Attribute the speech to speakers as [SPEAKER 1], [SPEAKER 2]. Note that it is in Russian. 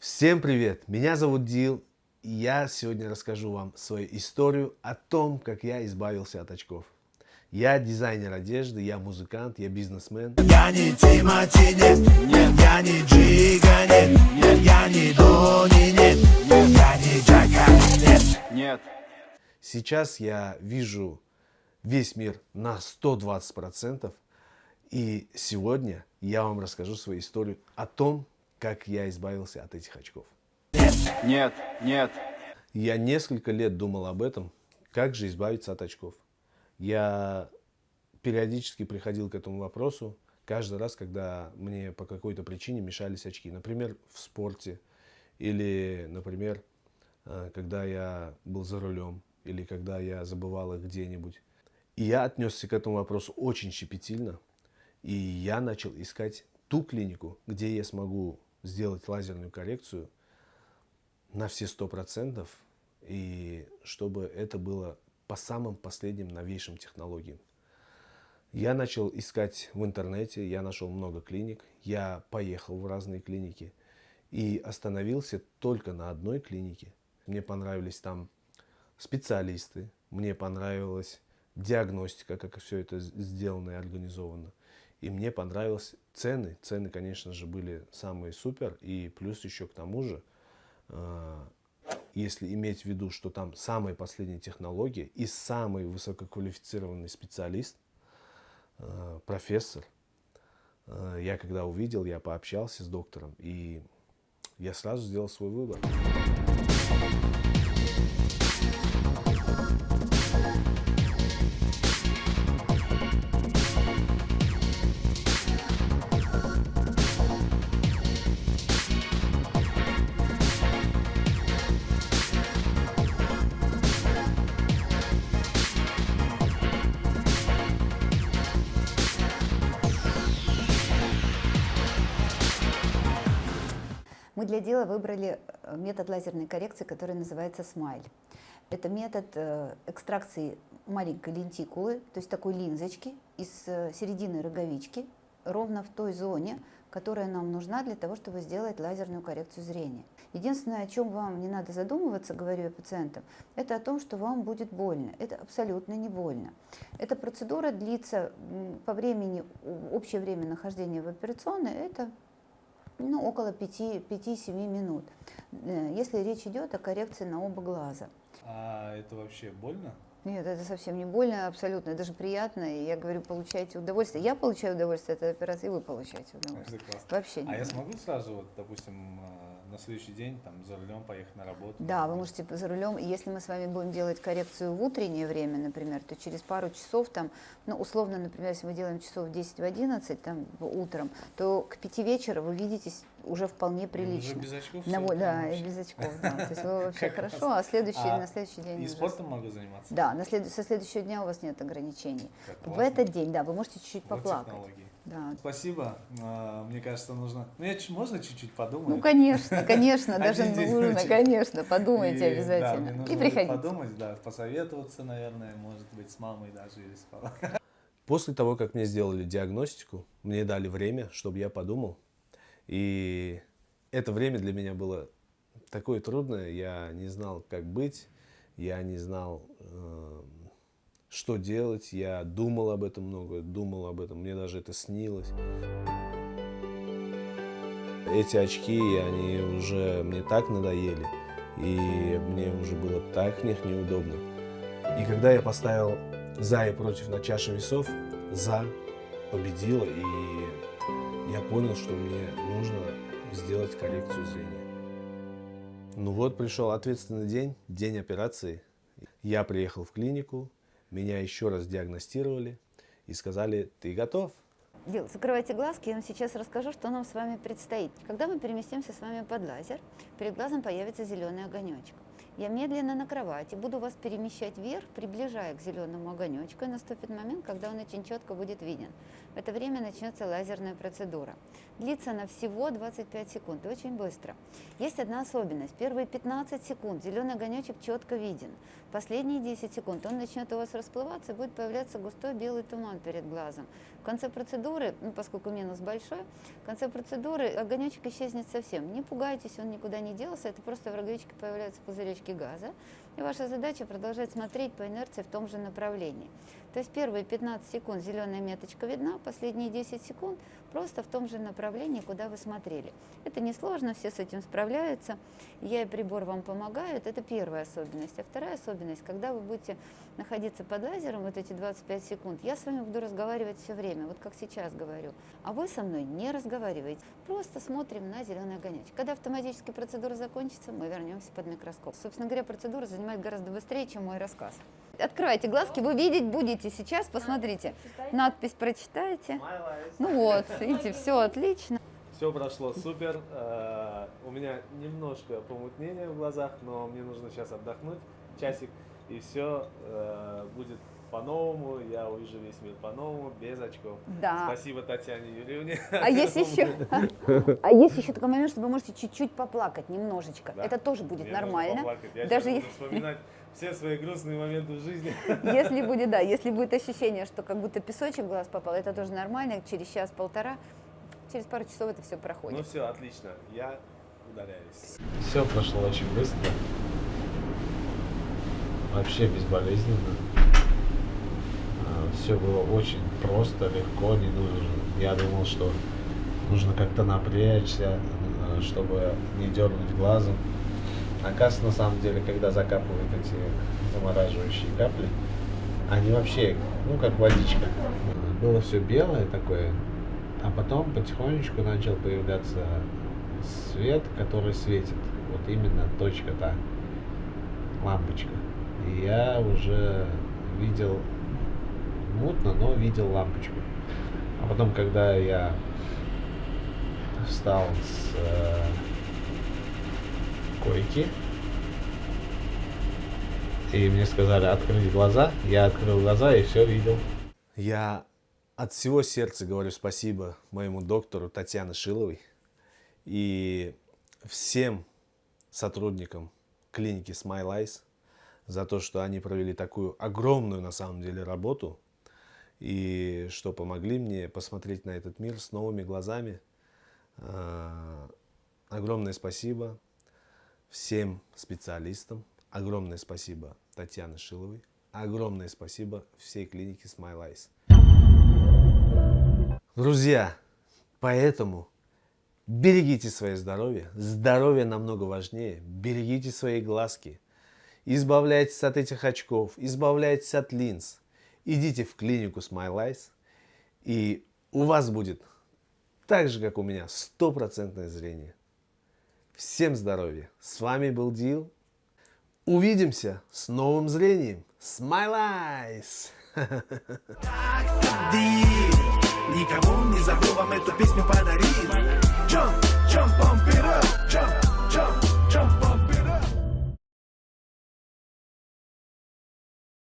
[SPEAKER 1] Всем привет! Меня зовут Дил, и я сегодня расскажу вам свою историю о том, как я избавился от очков. Я дизайнер одежды, я музыкант, я бизнесмен.
[SPEAKER 2] Я не Тимати, нет, нет, я не Джига, нет, нет, я не Дони, нет, нет, я не Джака, нет.
[SPEAKER 3] Нет.
[SPEAKER 1] Сейчас я вижу весь мир на 120%, и сегодня я вам расскажу свою историю о том, как я избавился от этих очков.
[SPEAKER 3] Нет. Нет.
[SPEAKER 1] Я несколько лет думал об этом, как же избавиться от очков. Я периодически приходил к этому вопросу каждый раз, когда мне по какой-то причине мешались очки. Например, в спорте или, например, э, когда я был за рулем или когда я забывал их где-нибудь. И я отнесся к этому вопросу очень щепетильно. И я начал искать ту клинику, где я смогу сделать лазерную коррекцию на все сто процентов, и чтобы это было по самым последним новейшим технологиям. Я начал искать в интернете, я нашел много клиник, я поехал в разные клиники и остановился только на одной клинике. Мне понравились там специалисты, мне понравилась диагностика, как все это сделано и организовано. И мне понравились цены. Цены, конечно же, были самые супер. И плюс еще к тому же, э, если иметь в виду, что там самые последние технологии и самый высококвалифицированный специалист, э, профессор, э, я когда увидел, я пообщался с доктором, и я сразу сделал свой выбор.
[SPEAKER 4] Мы для дела выбрали э, метод лазерной коррекции, который называется смайль. Это метод э, экстракции маленькой лентикулы, то есть такой линзочки из э, середины роговички, ровно в той зоне, которая нам нужна для того, чтобы сделать лазерную коррекцию зрения. Единственное, о чем вам не надо задумываться, говорю я пациентам, это о том, что вам будет больно. Это абсолютно не больно. Эта процедура длится по времени, общее время нахождения в операционной, это ну, около 5-7 минут, э, если речь идет о коррекции на оба глаза.
[SPEAKER 5] А это вообще больно?
[SPEAKER 4] Нет, это совсем не больно, абсолютно, даже приятно. И я говорю, получайте удовольствие. Я получаю удовольствие от этой операции, и вы получаете удовольствие.
[SPEAKER 5] Это классно.
[SPEAKER 4] Вообще не
[SPEAKER 5] А я смогу сразу, вот, допустим, на следующий день там за рулем поехать на работу?
[SPEAKER 4] Да, вы можете за рулем. Если мы с вами будем делать коррекцию в утреннее время, например, то через пару часов, там, ну, условно, например, если мы делаем часов в 10 в 11 там, утром, то к 5 вечера вы видитесь уже вполне прилично.
[SPEAKER 5] без очков
[SPEAKER 4] На во- да, и без очков, да. То есть вы вообще хорошо, а следующий,
[SPEAKER 5] А
[SPEAKER 4] на следующий день
[SPEAKER 5] И
[SPEAKER 4] уже
[SPEAKER 5] спортом могу заниматься?
[SPEAKER 4] Да, на след- со следующего дня у вас нет ограничений. В этот день, да, вы можете чуть-чуть
[SPEAKER 5] Вот
[SPEAKER 4] поплакать. Да.
[SPEAKER 5] Спасибо. А, Мне кажется, нужно... Ну, я можно чуть-чуть подумать?
[SPEAKER 4] Ну, конечно, конечно, даже нужно, конечно, подумайте обязательно. И приходите.
[SPEAKER 5] подумать, да, посоветоваться, наверное, может быть, с мамой даже или с папой.
[SPEAKER 1] После того, как мне сделали диагностику, мне дали время, чтобы я подумал. И это время для меня было такое трудное. Я не знал, как быть. Я не знал, э, что делать. Я думал об этом много, думал об этом. Мне даже это снилось. Эти очки, они уже мне так надоели. И мне уже было так в них неудобно. И когда я поставил за и против на чаше весов, за победила, и я понял, что мне нужно сделать коррекцию зрения. Ну вот, пришел ответственный день, день операции. Я приехал в клинику, меня еще раз диагностировали и сказали, ты готов?
[SPEAKER 4] Дил, закрывайте глазки, я вам сейчас расскажу, что нам с вами предстоит. Когда мы переместимся с вами под лазер, перед глазом появится зеленый огонечек. Я медленно на кровати буду вас перемещать вверх, приближая к зеленому огонечку, и наступит момент, когда он очень четко будет виден. В это время начнется лазерная процедура. Длится она всего 25 секунд, очень быстро. Есть одна особенность. Первые 15 секунд зеленый огонечек четко виден. Последние 10 секунд он начнет у вас расплываться и будет появляться густой белый туман перед глазом. В конце процедуры, ну, поскольку минус большой, в конце процедуры огонечек исчезнет совсем. Не пугайтесь, он никуда не делся, это просто в роговичке появляются пузыречки газа. И ваша задача продолжать смотреть по инерции в том же направлении. То есть первые 15 секунд зеленая меточка видна, последние 10 секунд просто в том же направлении, куда вы смотрели. Это несложно, все с этим справляются. Я и прибор вам помогают. Это первая особенность. А вторая особенность, когда вы будете находиться под лазером вот эти 25 секунд, я с вами буду разговаривать все время, вот как сейчас говорю. А вы со мной не разговариваете. Просто смотрим на зеленый огонечек. Когда автоматическая процедура закончится, мы вернемся под микроскоп. Собственно говоря, процедура занимает гораздо быстрее, чем мой рассказ. Открывайте глазки, вы видеть будете сейчас, посмотрите. Надпись прочитайте. Ну вот, видите, все отлично.
[SPEAKER 1] Все прошло супер. Э, У меня немножко помутнение в глазах, но мне нужно сейчас отдохнуть часик, и все будет по-новому. Я увижу весь мир по-новому, без очков.
[SPEAKER 4] Да.
[SPEAKER 1] Спасибо Татьяне Юрьевне.
[SPEAKER 4] А есть еще, а есть еще такой момент, что вы можете чуть-чуть поплакать, немножечко.
[SPEAKER 1] Да.
[SPEAKER 4] Это тоже будет
[SPEAKER 1] Мне
[SPEAKER 4] нормально.
[SPEAKER 1] Я
[SPEAKER 4] Даже
[SPEAKER 1] сейчас
[SPEAKER 4] е-
[SPEAKER 1] буду вспоминать все свои грустные моменты в жизни.
[SPEAKER 4] Если будет, да, если будет ощущение, что как будто песочек в глаз попал, это тоже нормально. Через час-полтора, через пару часов это все
[SPEAKER 1] Ну
[SPEAKER 4] проходит.
[SPEAKER 1] все, отлично. Я удаляюсь. Все прошло очень быстро. Вообще безболезненно. Все было очень просто, легко, не нужно. Я думал, что нужно как-то напрячься, э, чтобы не дернуть глазом. Оказывается, на самом деле, когда закапывают эти замораживающие капли, они вообще, ну, как водичка. Было все белое такое, а потом потихонечку начал появляться свет, который светит. Вот именно точка та, лампочка. И я уже видел мутно, но видел лампочку. А потом, когда я встал с э, койки, и мне сказали открыть глаза, я открыл глаза и все видел. Я от всего сердца говорю спасибо моему доктору Татьяне Шиловой и всем сотрудникам клиники Smile Eyes за то, что они провели такую огромную на самом деле работу и что помогли мне посмотреть на этот мир с новыми глазами. А, Огромное спасибо всем специалистам, огромное спасибо Татьяне Шиловой, огромное спасибо всей клинике Smile Eyes. Друзья, поэтому берегите свое здоровье. Здоровье намного важнее. Берегите свои глазки. Избавляйтесь от этих очков, избавляйтесь от линз идите в клинику SmileEyes, и у вас будет так же, как у меня, стопроцентное зрение. Всем здоровья! С вами был Дил. Увидимся с новым зрением. Smile Eyes!
[SPEAKER 2] Никому не забыл вам эту песню подарить.